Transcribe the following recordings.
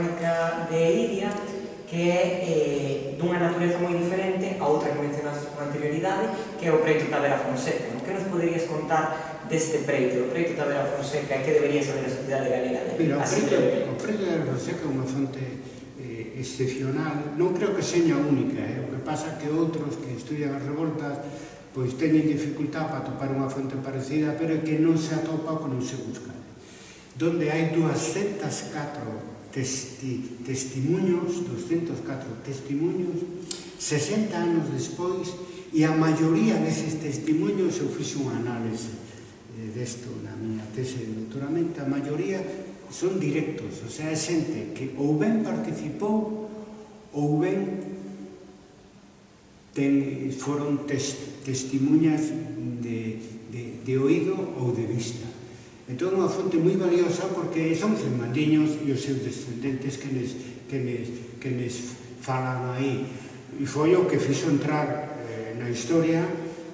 mecánica de Iria que é eh, dunha natureza moi diferente a outra que mencionaste con anterioridade que é o Preito Tavera Fonseca no? que nos poderías contar deste Preito o Preito Tavera Fonseca que debería saber a sociedade galega de, Mira, así o, Preito, o Preito Tavera Fonseca é unha fonte eh, excepcional non creo que seña única eh? o que pasa que outros que estudian as revoltas pois teñen dificultad para topar unha fonte parecida pero é que non se atopa o que non se busca donde hai 204 testi, testimuños, 204 testimuños, 60 anos despois, e a maioría deses testimuños eu fixe unha análise eh, desto na miña tese de doutoramento, a maioría son directos, o sea, é xente que ou ben participou ou ben ten, foron tes, testimuñas de, de, de oído ou de vista. Entón, unha fonte moi valiosa porque son germandiños e os seus descendentes que les, que nes, que les falan aí. E foi o que fixo entrar eh, na historia,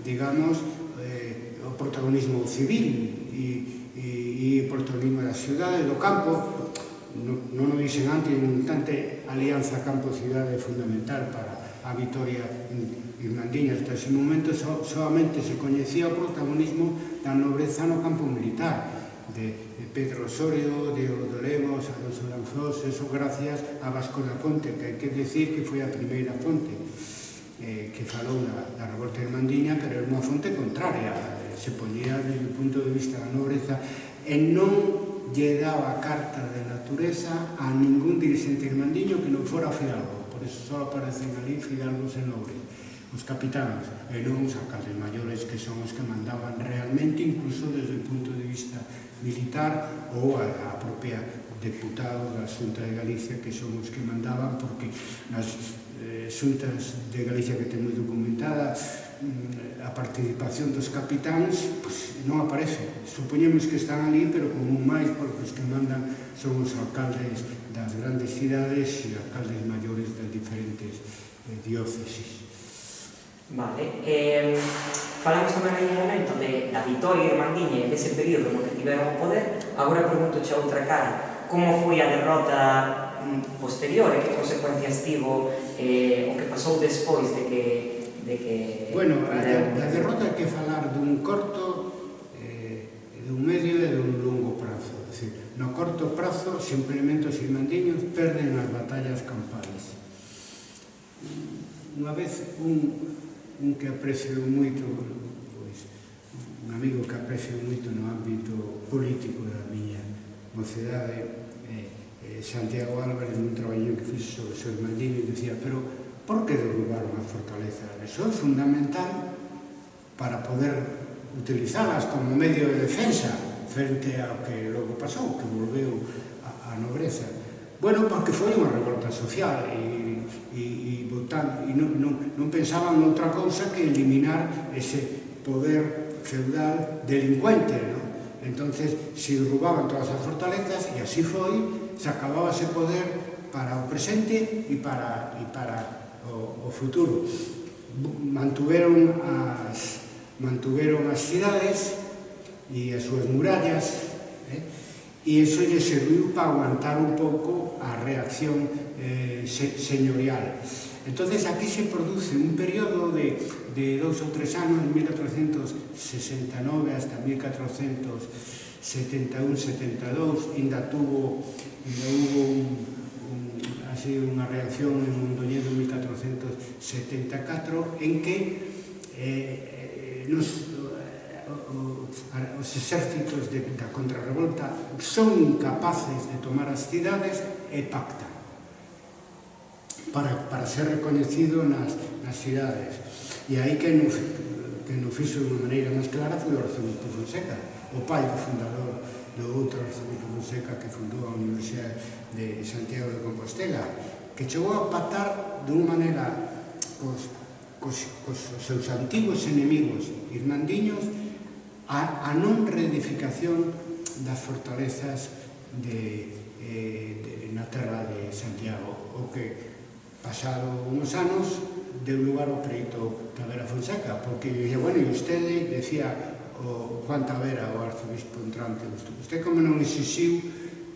digamos, eh, o protagonismo civil e, e, e o protagonismo da cidade, do campo. Non, non o dixen antes, non tante alianza campo-cidade é fundamental para a vitoria irmandiña. hasta ese momento so, solamente se coñecía o protagonismo da nobreza no campo militar de Pedro Osorio, de Odolemos, Alonso Lanzós, eso gracias a Vasco da Fonte, que hai que decir que foi a primeira fonte eh, que falou da, da revolta irmandiña, pero era unha fonte contraria, se ponía desde o punto de vista da nobreza e non lle daba carta de natureza a ningún dirigente irmandiño que non fora Fidalgo, por eso só aparecen ali Fidalgos e nobres os capitáns e non os alcaldes maiores que son os que mandaban realmente incluso desde o punto de vista militar ou a, a propia deputado da Xunta de Galicia que son os que mandaban porque nas eh, Xuntas de Galicia que temos documentada mm, a participación dos capitáns pues, non aparece. Supoñemos que están ali, pero como máis porque os que mandan son os alcaldes das grandes cidades e alcaldes maiores das diferentes eh, diócesis. Vale, eh, falamos tamén en un momento de, da vitoria irmandiña e dese período no que tiveron o poder, agora pregunto a outra cara, como foi a derrota mm, posterior e que consecuencias tivo eh, o que pasou despois de que... De que bueno, a, a derrota que falar dun corto, eh, dun medio e dun longo prazo. Decir, no corto prazo, simplemente os irmandiños perden as batallas campales. Unha vez un un que aprecio moito pois, un amigo que aprecio moito no ámbito político da miña mocedade eh, eh, Santiago Álvarez nun traballo que fixo sobre o seu Maldini dicía, pero por que derrubaron a fortaleza? Eso é fundamental para poder utilizalas como medio de defensa frente ao que logo pasou, que volveu a, a nobreza. Bueno, porque foi unha revolta social e e, e, botando, e non, non, non pensaban noutra cousa que eliminar ese poder feudal delincuente, non? Entonces, se roubaban todas as fortalezas, e así foi, se acababa ese poder para o presente e para, e para o, o futuro. Mantuveron as, mantuveron as cidades e as súas murallas, eh? e iso lle serviu para aguantar un pouco a reacción eh, se, señorial. Entonces aquí se produce un periodo de, de dos ou tres anos, 1469 hasta 1471-72, ainda tuvo, ainda hubo un, un, así unha reacción en Mondoñedo 1474 en que eh, eh nos, eh, os exércitos de, da contrarrevolta son incapaces de tomar as cidades e pactan para, para ser reconhecido nas, nas cidades. E aí que nos, que nos fixo de unha maneira máis clara foi o Arzobispo Fonseca, o pai do fundador do outro Arzobispo Fonseca que fundou a Universidade de Santiago de Compostela, que chegou a patar de unha maneira cos, cos, cos seus antigos enemigos irmandiños a, a non reedificación das fortalezas de, eh, de, na terra de Santiago, o que Pasado uns anos, deu lugar o preito Tavera Fonseca, porque bueno, e usted decía o Juan Tavera, o arzobispo entrante, usted como non exixiu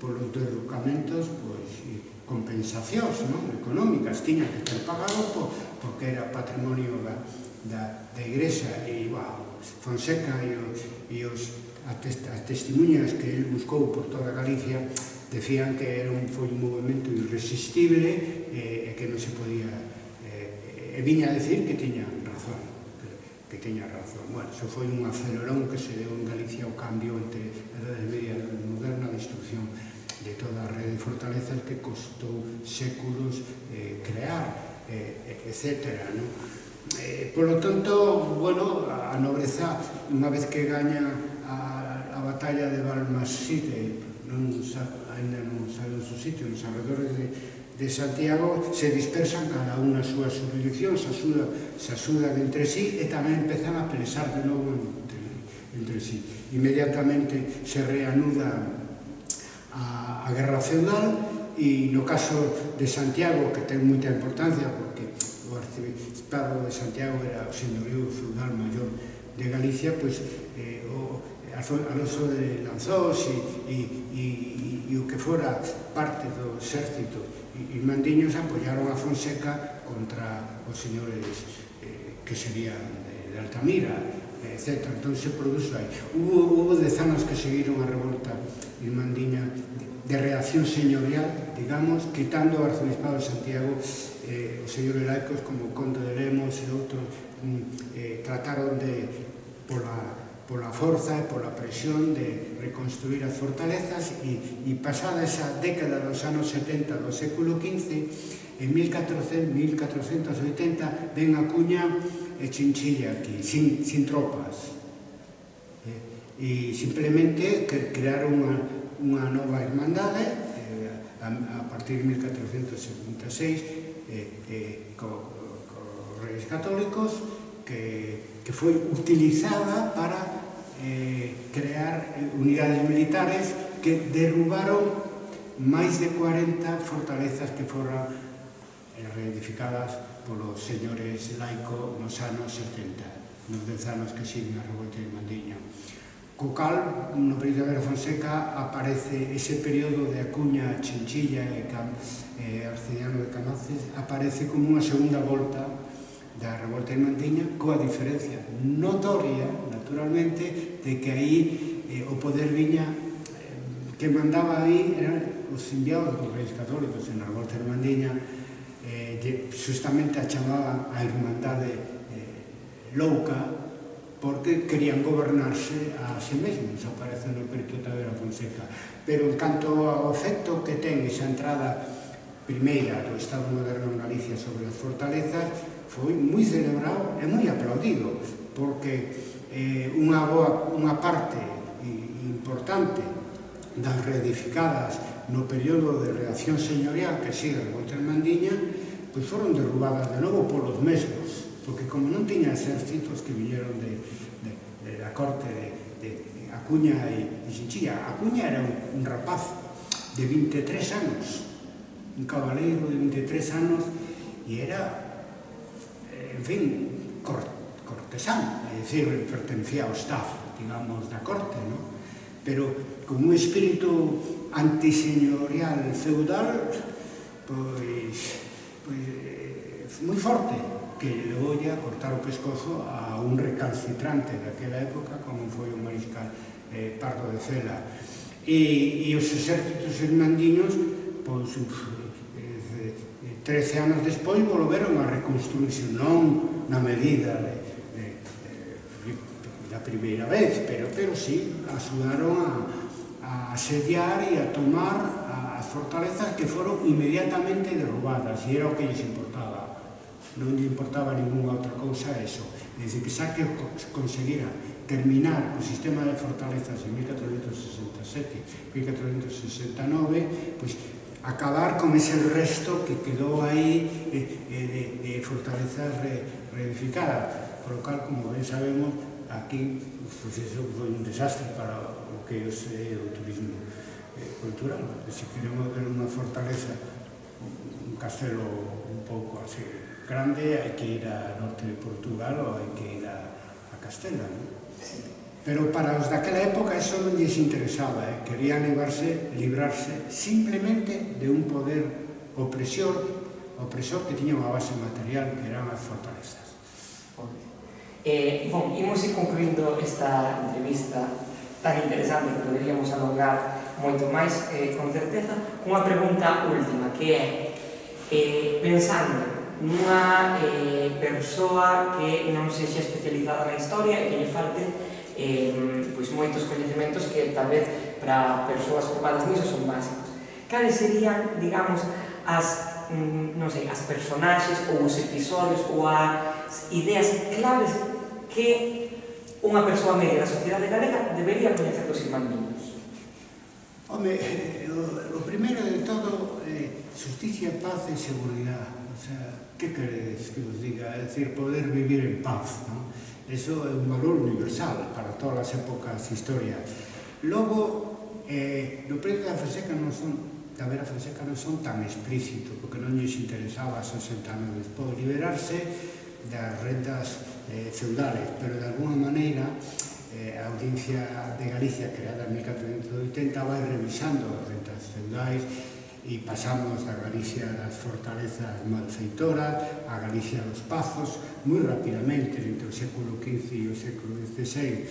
polos derrocamentos, pois, compensacións non? económicas, tiña que ter pagado por, porque era patrimonio da, da, da igrexa e, bueno, Fonseca e os, e os as, testemunhas que el buscou por toda Galicia decían que era un, foi un movimento irresistible e, eh, e que non se podía eh, e viña a decir que tiña razón que, que tiña razón bueno, eso foi un acelerón que se deu en Galicia o cambio entre a edade media e moderna a destrucción de toda a rede de fortalezas que costou séculos eh, crear eh, etc. ¿no? Eh, por lo tanto, bueno, a nobreza, unha vez que gaña a, a batalla de Balmasite non sabe ainda non sabe o seu sitio, nos arredores de, de Santiago, se dispersan cada unha as súa subdireccións, se axuda, se axudan entre sí e tamén empezan a pensar de novo entre, entre sí. Inmediatamente se reanuda a, a guerra feudal e no caso de Santiago, que ten moita importancia, porque o arciprestado de Santiago era o señorío feudal maior de Galicia, pois eh, o Alonso de Lanzós e, e, e e o que fora parte do exército e mandiños apoyaron a Fonseca contra os señores eh, que serían de, de Altamira, etc. Entón se produzo aí. Hubo, hubo dez anos que seguiron a revolta irmandiña de, de reacción señorial, digamos, quitando o arzobispado de Santiago eh, os señores laicos como Conde de Lemos e outros mm, eh, trataron de, pola pola forza e pola presión de reconstruir as fortalezas e, e pasada esa década dos anos 70 do século XV en 1400, 1480 ven a cuña e chinchilla aquí, sin, sin tropas eh, e simplemente crear unha, unha nova hermandade eh, a, a partir de 1476 eh, eh, co, co, co reis católicos que, que foi utilizada para eh, crear eh, unidades militares que derrubaron máis de 40 fortalezas que foran eh, reedificadas polos señores laico nos anos 70, nos dez anos que siguen a revolta de Mandiño. Co cal, no período de Guerra Fonseca, aparece ese período de Acuña, Chinchilla e Cam, eh, Arcediano de Camaces, aparece como unha segunda volta da revolta de Mandiña, coa diferencia notoria, naturalmente, de que aí eh, o poder viña eh, que mandaba aí eran os enviados dos reis católicos en Arbol Termandiña eh, justamente a chamaba a Irmandade eh, Louca porque querían gobernarse a sí mesmos, aparece no Perito Tavera Fonseca. Pero en canto ao efecto que ten esa entrada primeira do Estado moderno en Galicia sobre as fortalezas, foi moi celebrado e moi aplaudido, porque eh, unha, boa, unha parte eh, importante das reedificadas no período de reacción señorial que sigue a revolta Mandiña, pois foron derrubadas de novo polos mesmos, porque como non tiña exércitos que viñeron de, de, de da corte de, de, de Acuña e de Xinchilla. Acuña era un, un rapaz de 23 anos, un cabaleiro de 23 anos, e era, eh, en fin, corte cortesán, é dicir, pertencía ao staff, digamos, da corte, non? Pero con un espírito antiseñorial feudal, pois, pois eh, moi forte, que le a cortar o pescozo a un recalcitrante daquela época, como foi o mariscal eh, Pardo de Cela. E, e os exércitos irmandiños, pois, eh, eh 13 anos despois, volveron a reconstruirse, non na medida de a primeira vez, pero, pero sí, axudaron a, a asediar e a tomar as fortalezas que foron inmediatamente derrubadas, e era o que lles importaba. Non lle importaba ninguna outra cousa eso. Desde que Saque conseguira terminar o sistema de fortalezas en 1467, 1469, pois pues, acabar con ese resto que quedou aí eh, eh, de, de fortalezas re, reedificadas. Por lo cual, como ben sabemos, aquí pues eso foi un desastre para o que é o eh, turismo eh, cultural. Se queremos ver unha fortaleza, un castelo un pouco así grande, hai que ir a norte de Portugal ou hai que ir a, a Castela. ¿no? Pero para os daquela época eso non lles interesaba, eh? querían librarse, librarse simplemente de un poder opresor, opresor que tiña unha base material que eran as fortalezas. Eh, e, bom, imos ir concluindo esta entrevista tan interesante que poderíamos alongar moito máis, eh, con certeza, unha pregunta última, que é, eh, pensando nunha eh, persoa que non sexa especializada na historia e que lle falte eh, pois moitos coñecementos que tal vez para persoas formadas niso son básicos. Cales serían, digamos, as Mm, non sei, as personaxes ou os episodios ou as ideas claves que unha persoa media da sociedade galega debería coñecer dos irmandiños? Home, eh, o, o primeiro de todo é eh, justicia, paz e seguridade. O sea, que queredes que vos diga? É dicir, poder vivir en paz, non? Eso é un valor universal para todas as épocas historia. Logo, eh, no preto da Fonseca non son da Vera Fonseca non son tan explícito porque non lles interesaba 60 anos despois liberarse das rendas eh, feudales, pero de alguna maneira eh, a Audiencia de Galicia creada en 1480 vai revisando as rendas feudais e pasamos da Galicia das fortalezas malfeitoras, a Galicia dos pazos, moi rapidamente entre o século XV e o século XVI.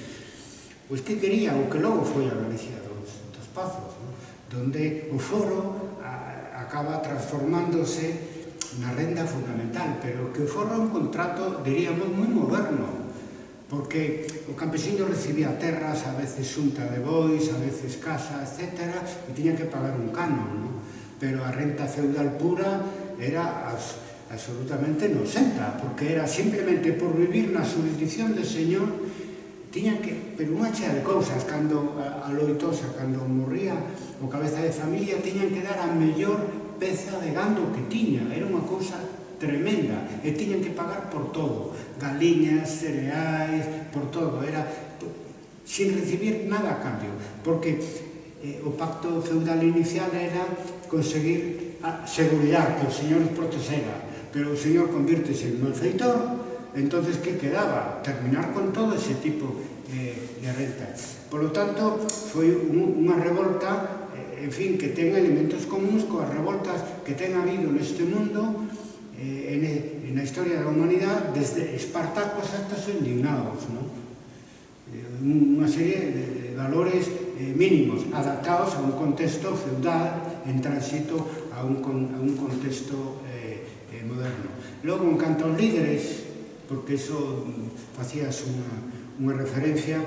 Pois que quería o que logo foi a Galicia dos, dos pazos, non? donde o foro a, acaba transformándose na renda fundamental, pero que o foro é un contrato, diríamos, moi moderno, porque o campesino recibía terras, a veces xunta de bois, a veces casa, etc., e tiña que pagar un canon, non? pero a renta feudal pura era as, absolutamente inocenta, porque era simplemente por vivir na jurisdicción de señor, tiña que pero unha chea de cousas cando a Loitosa, cando morría o cabeza de familia, tiñan que dar a mellor peza de gando que tiña. Era unha cousa tremenda e tiñan que pagar por todo. Galiñas, cereais, por todo. Era sin recibir nada a cambio porque eh, o pacto feudal inicial era conseguir a seguridade que o señor protexera pero o señor convirtese en malfeitor Entonces, que quedaba? Terminar con todo ese tipo eh, de rentas. Por lo tanto, foi un, unha revolta, eh, en fin, que ten elementos comuns coas revoltas que ten habido neste mundo, eh, en, en a historia da humanidade, desde Espartacos hasta os indignados, non? Eh, unha serie de, de valores eh, mínimos adaptados a un contexto feudal en tránsito a un, a un contexto eh, eh, moderno. Logo, en canto aos líderes porque iso mm, facías unha, unha referencia.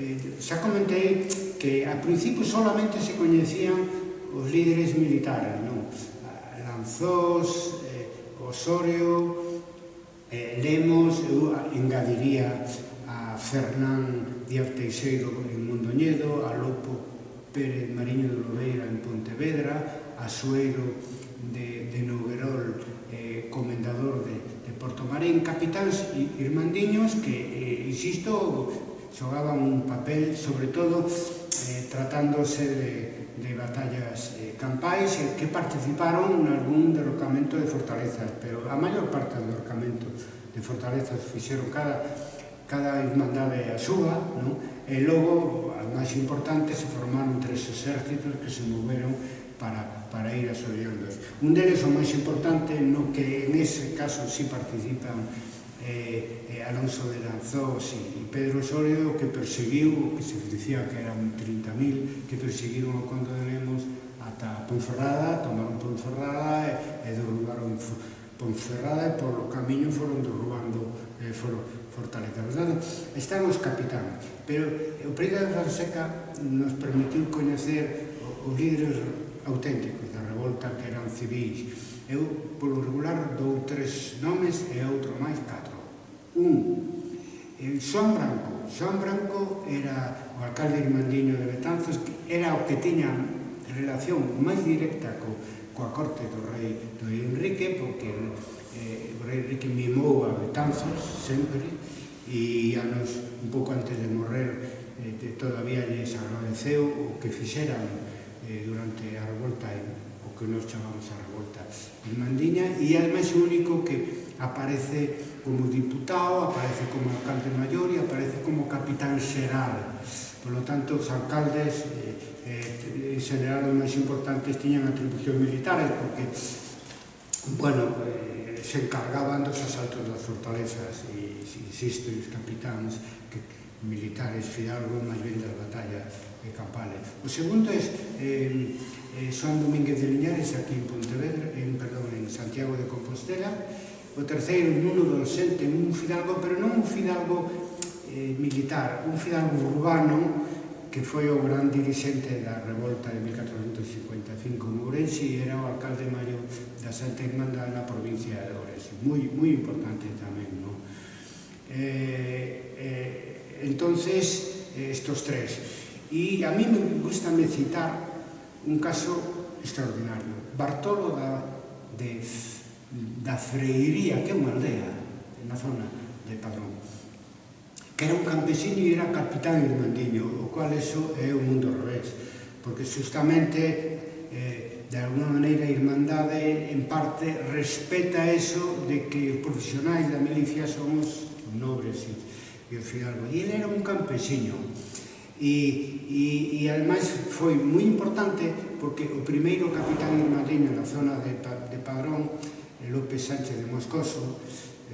Eh, xa comentei que a principio solamente se coñecían os líderes militares, non? Eh, Lanzós, eh, Osorio, eh, Lemos, eu engadiría a Fernán Díaz Teixeiro en Mondoñedo, a Lopo Pérez Mariño de Lobeira en Pontevedra, a Sueiro de, de Noguerol, eh, comendador de, Porto tomaren capitáns irmandiños que, eh, insisto, xogaban un papel, sobre todo, eh, tratándose de, de batallas eh, campais eh, que participaron en algún derrocamento de fortalezas, pero a maior parte do derrocamento de fortalezas fixeron cada, cada irmandade a súa, non? e logo, as máis importantes, se formaron tres exércitos que se moveron para, para ir a asolleándoos. Un deles o máis importante no que en ese caso si sí participan eh, eh, Alonso de Lanzós e Pedro Sóledo que perseguiu, que se dicía que eran 30.000, que perseguiron o Conde de Lemos ata Ponferrada, tomaron Ponferrada e, e derrubaron Ponferrada e polo camiño foron derrubando eh, foron, Fortaleza. Verdade? Están os capitanes, pero o Príncipe de Fonseca nos permitiu coñecer os líderes auténticos da revolta que eran civis. Eu, polo regular, dou tres nomes e outro máis catro. Un, Xoan Branco. Xoan Branco era o alcalde irmandiño de Betanzos, que era o que tiña relación máis directa co, coa corte do rei do rei Enrique, porque eh, o rei Enrique mimou a Betanzos sempre, e anos, un pouco antes de morrer, eh, todavía lles agradeceu o que fixeran eh, durante a revolta o que nos chamamos a revolta en Mandiña e é o único que aparece como diputado, aparece como alcalde maior e aparece como capitán xeral. Por lo tanto, os alcaldes eh, eh, en os máis importantes tiñan atribucións militares eh, porque, bueno, eh, se encargaban dos asaltos das fortalezas e, insisto, os capitáns que, militares fidalgo máis ben das batallas e Campale. O segundo é eh, eh, Xoan Domínguez de Liñares aquí en Pontevedra, en, perdón, en Santiago de Compostela. O terceiro, Nuno Dolcente, un fidalgo, pero non un fidalgo eh, militar, un fidalgo urbano que foi o gran dirixente da revolta de 1455 en Ourense e era o alcalde maior da Santa Irmandade na provincia de Ourense. Moi, moi importante tamén, non? Eh, eh, entonces, eh, estos tres. E a mí me gusta me citar un caso extraordinario. Bartolo da, de, da Freiría, que é unha aldea na zona de Padrón, que era un campesino e era capitán de Mandiño, o cual eso é un mundo revés, porque justamente eh, de alguna maneira a Irmandade en parte respeta eso de que os profesionais da milicia son os nobres e, e os fidalgos. E ele era un campesino e, e, e ademais foi moi importante porque o primeiro capitán mariño na zona de, de Padrón López Sánchez de Moscoso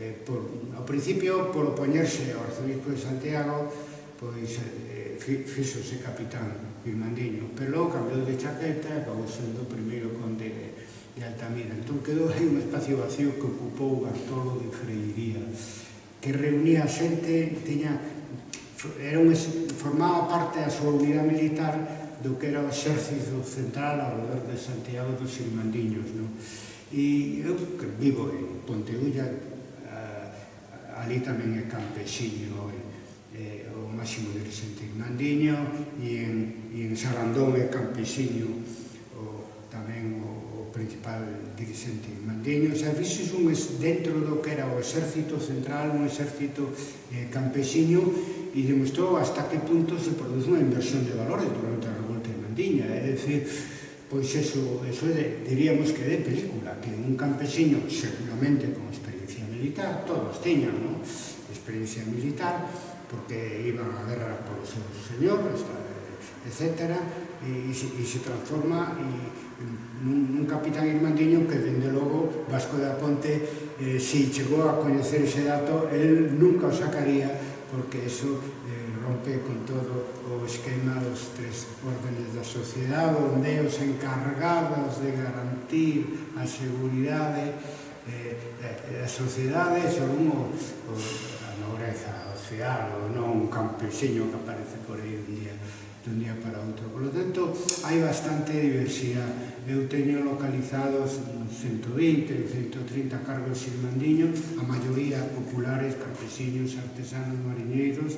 eh, por, ao principio por opoñerse ao arzobispo de Santiago pois eh, fixose capitán Irmandiño pero logo cambiou de chaqueta e acabou sendo o primeiro conde de, de Altamira. Entón quedou aí un espacio vacío que ocupou Bartolo de Freiría que reunía xente tiña era un, formaba parte a súa unidade militar do que era o exército central alrededor de Santiago dos Silmandiños. No? E eu que vivo en Ponteulla, ali tamén é campesiño é, o máximo dirigente Mandiño, e en, e en Sarandón é campesiño o, tamén o, o principal dirigente Mandiño. O sea, fixes un, dentro do que era o exército central, un exército eh, campesiño, e demostrou hasta que punto se produce unha inversión de valores durante a revolta irlandiña. É dicir, pois eso, eso de, diríamos que de película, que un campesino seguramente con experiencia militar, todos teñan ¿no? experiencia militar, porque iban a guerra polos seus señores, etc. E, e, e se transforma e, nun, nun capitán irmandiño que, dende logo, Vasco da Ponte, eh, se chegou a coñecer ese dato, el nunca o sacaría porque eso eh, rompe con todo o esquema dos tres órdenes da sociedade onde os encargados de garantir a seguridade eh, a sociedade son o, o, a nobreza social ou non un campesiño que aparece por aí un día, dun día para outro. Por lo tanto, hai bastante diversidade eu teño localizados 120, 130 cargos irmandiños, a maioría populares, campesiños, artesanos, mariñeiros,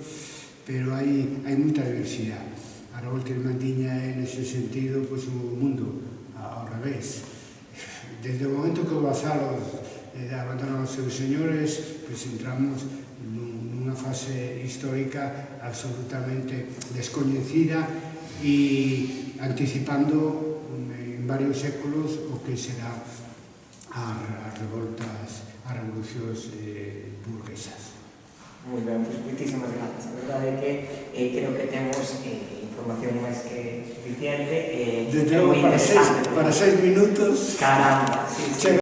pero hai, hai moita diversidade. A revolta irmandiña é nese sentido pois, un mundo ao revés. Desde o momento que o vasalos eh, abandonan os seus señores, pois entramos nunha fase histórica absolutamente descoñecida e anticipando varios séculos o que será as, revoltas, as revolucións eh, burguesas. Muy ben, pues, muchísimas gracias. A verdade é que eh, creo que temos eh, información máis que suficiente. Eh, Desde logo, para seis, para seis minutos... Caramba, sí, sí.